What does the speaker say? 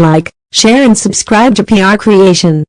Like, share and subscribe to PR Creation.